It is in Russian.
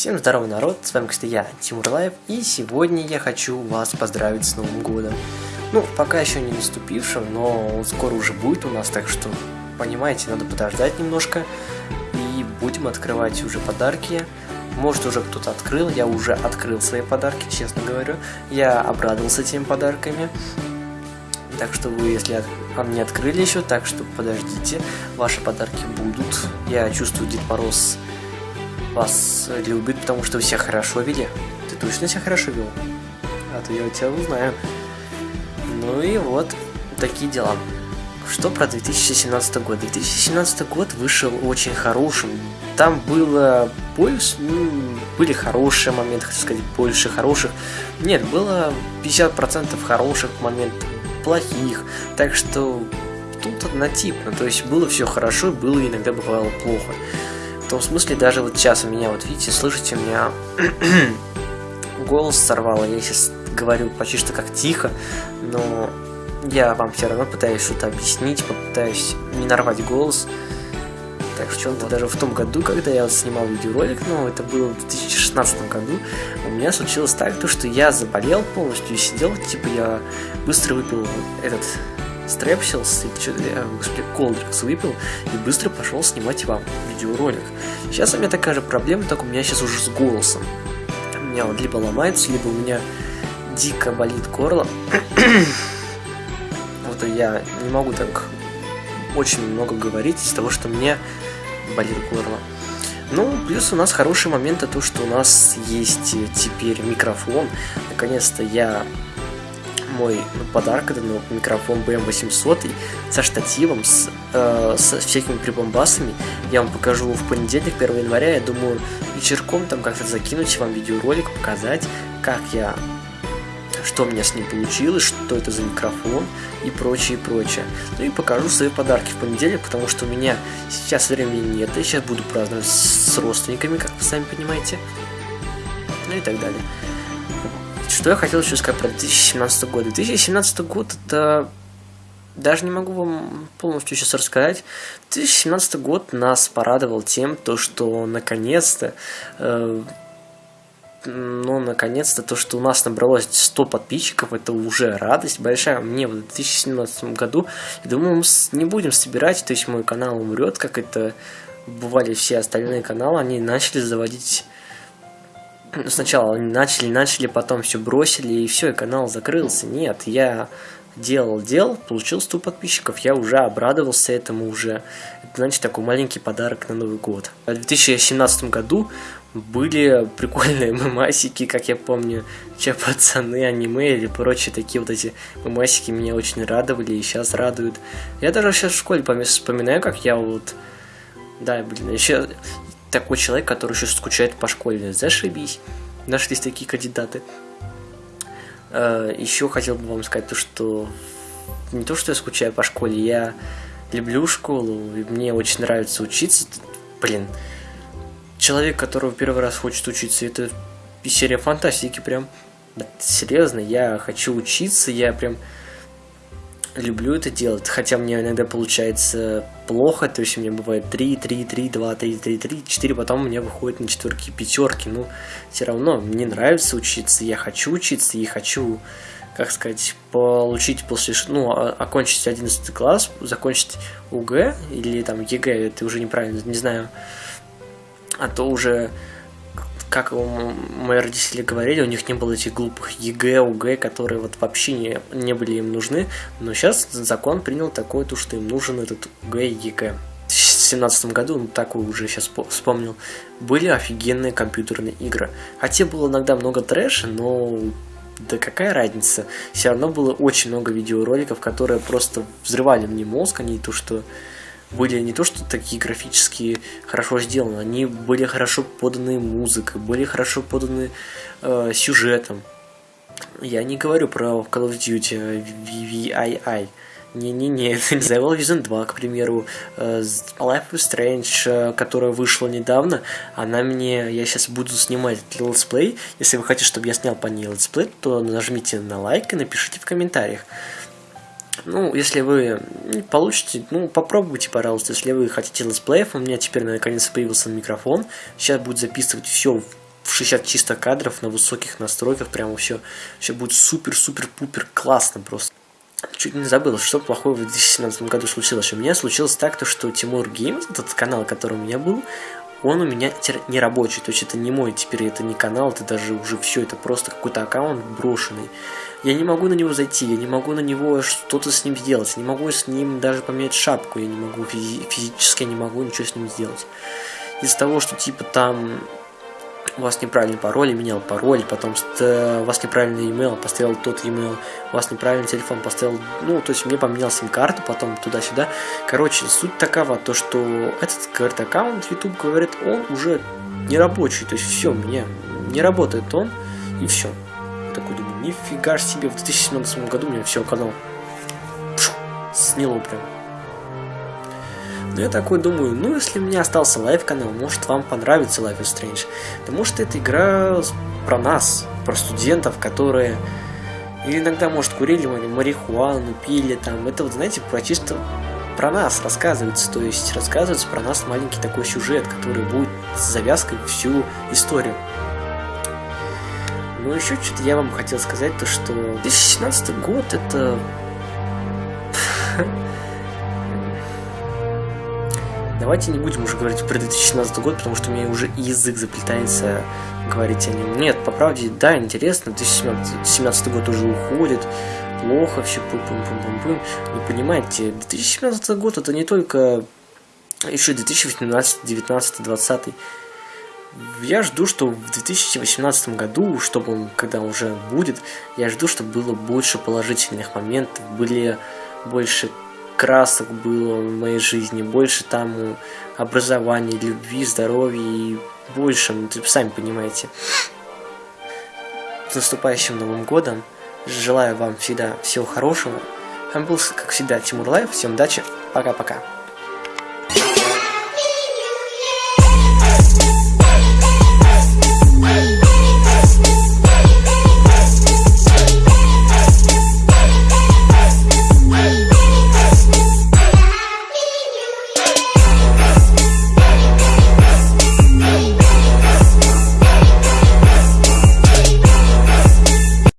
Всем здорово, народ, с вами, кстати, я, Тимур Лайв, и сегодня я хочу вас поздравить с Новым Годом. Ну, пока еще не наступившим, но он скоро уже будет у нас, так что, понимаете, надо подождать немножко, и будем открывать уже подарки. Может, уже кто-то открыл, я уже открыл свои подарки, честно говорю. Я обрадовался теми подарками. Так что вы, если не открыли еще, так что подождите, ваши подарки будут. Я чувствую Дед Мороз вас любит, потому что вы себя хорошо вели. Ты точно себя хорошо вел? А то я у тебя узнаю. Ну и вот, такие дела. Что про 2017 год? 2017 год вышел очень хорошим. Там было больше, ну, были хорошие моменты, хочу сказать, больше хороших. Нет, было 50% хороших моментов, плохих. Так что тут однотипно. То есть было все хорошо, было иногда бывало плохо том смысле, даже вот сейчас у меня, вот видите, слышите, у меня голос сорвало, я сейчас говорю почти что как тихо, но я вам все равно пытаюсь что-то объяснить, попытаюсь не нарвать голос. Так что вот. даже в том году, когда я вот снимал видеоролик, ну, это было в 2016 году, у меня случилось так, то, что я заболел полностью и сидел, типа я быстро выпил этот стрепсился, и что я, господи, колдрикс выпил и быстро пошел снимать вам видеоролик. Сейчас у меня такая же проблема, только у меня сейчас уже с голосом. У меня вот либо ломается, либо у меня дико болит горло. вот я не могу так очень много говорить из-за того, что мне болит горло. Ну, плюс у нас хороший момент, то, что у нас есть теперь микрофон. Наконец-то я мой подарок, это ну, микрофон BM800 со штативом, с, э, со всякими прибамбасами. Я вам покажу в понедельник, 1 января. Я думаю, вечерком там как-то закинуть вам видеоролик, показать, как я что у меня с ним получилось, что это за микрофон и прочее, и прочее. Ну и покажу свои подарки в понедельник, потому что у меня сейчас времени нет, я сейчас буду праздновать с родственниками, как вы сами понимаете, ну и так далее. Что я хотел еще сказать про 2017 год. 2017 год это... Даже не могу вам полностью сейчас рассказать. 2017 год нас порадовал тем, то, что наконец-то... Э, ну, наконец-то, то, что у нас набралось 100 подписчиков, это уже радость большая. Мне в 2017 году, я думаю, мы не будем собирать, то есть мой канал умрет, как это бывали все остальные каналы, они начали заводить сначала начали, начали, потом все бросили, и все, и канал закрылся. Нет, я делал, делал, получил 100 подписчиков, я уже обрадовался этому уже. Это, значит, такой маленький подарок на Новый год. В 2017 году были прикольные мемасики, как я помню, че пацаны, аниме или прочие такие вот эти мемасики меня очень радовали и сейчас радуют. Я даже сейчас в школе вспоминаю, как я вот... Да, блин, еще такой человек, который еще скучает по школе. Зашибись. Нашлись такие кандидаты. Э, еще хотел бы вам сказать то, что не то, что я скучаю по школе, я люблю школу, и мне очень нравится учиться. Блин, человек, который первый раз хочет учиться, это серия фантастики прям. Серьезно, я хочу учиться, я прям люблю это делать, хотя мне иногда получается плохо, то есть у меня бывает 3, 3, 3, 2, 3, 3, 3, 4, потом у меня выходит на четверки, пятерки, ну, все равно мне нравится учиться, я хочу учиться и хочу, как сказать, получить после, ну, окончить 11 класс, закончить ОГЭ или там ЕГЭ, это уже неправильно, не знаю, а то уже как мои родители говорили, у них не было этих глупых ЕГЭ, ОГЭ, которые вот вообще не, не были им нужны. Но сейчас закон принял такое, то, что им нужен этот ОГЭ и ЕГЭ. В 2017 году, ну такой уже сейчас вспомнил, были офигенные компьютерные игры. Хотя было иногда много трэша, но да какая разница. Все равно было очень много видеороликов, которые просто взрывали мне мозг, а не то, что были не то что такие графические хорошо сделаны, они были хорошо поданы музыкой, были хорошо поданы э, сюжетом. Я не говорю про Call of Duty WWII. Не-не-не, это не The Division 2, к примеру, э, Life is Strange, э, которая вышла недавно, она мне, я сейчас буду снимать let's play, если вы хотите, чтобы я снял по ней let's play, то нажмите на лайк и напишите в комментариях. Ну, если вы получите, ну, попробуйте, пожалуйста, если вы хотите летсплеев, у меня теперь наконец появился микрофон, сейчас будет записывать все 60 чисто кадров на высоких настройках, прямо все, все будет супер-супер-пупер классно просто. Чуть не забыл, что плохого в 2017 году случилось. У меня случилось так, то, что Тимур Геймс, этот канал, который у меня был, он у меня не рабочий, то есть это не мой, теперь это не канал, это даже уже все, это просто какой-то аккаунт брошенный. Я не могу на него зайти, я не могу на него что-то с ним сделать, не могу с ним даже поменять шапку, я не могу физи физически, я не могу ничего с ним сделать. Из-за того, что типа там у вас неправильный пароль, менял пароль, потом у вас неправильный email, поставил тот email, у вас неправильный телефон, поставил, ну, то есть мне поменял сим-карту, потом туда-сюда. Короче, суть такова, то что этот, говорит, аккаунт YouTube, говорит, он уже не рабочий, то есть все, меня не работает он, и все. такой думаю, нифига себе, в 2017 году меня все, канал сняло прям. Но я такой думаю, ну если у меня остался live канал, может вам понравится Life is Strange. Потому что это игра про нас, про студентов, которые иногда, может, курили марихуану, пили там. Это вот, знаете, про чисто про нас рассказывается, то есть рассказывается про нас маленький такой сюжет, который будет с завязкой всю историю. Ну, еще что-то я вам хотел сказать, то что 2017 год это Давайте не будем уже говорить про 2017 год, потому что у меня уже язык заплетается говорить о нем. Нет, по правде, да, интересно, 2017 год уже уходит, плохо все, пум пум пум пум пум Вы понимаете, 2017 год это не только еще 2018, 19, 20. Я жду, что в 2018 году, чтобы он, когда уже будет, я жду, чтобы было больше положительных моментов, были больше красок было в моей жизни, больше там образования, любви, здоровья и больше, ну, сами понимаете. С наступающим Новым Годом! Желаю вам всегда всего хорошего. А был, как всегда, Тимур Лайв. Всем удачи. Пока-пока.